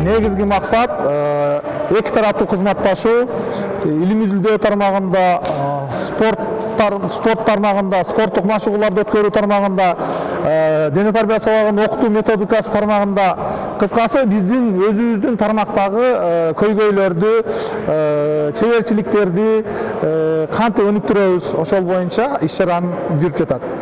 негизги максат эки тараптуу кызматташуу илимий изилдөө тармагында спорт спорт тармагында спорттук машыгууларды өткөрүү тармагында дене тарбия сабагын окутуу методикасы тармагында кыскасы биздин өзүбүздүн тармактагы көйгөйлөрдү чеберчиликтерди кантип өнүктүрөбүз ошол боюнча иш чара жүрүп жатат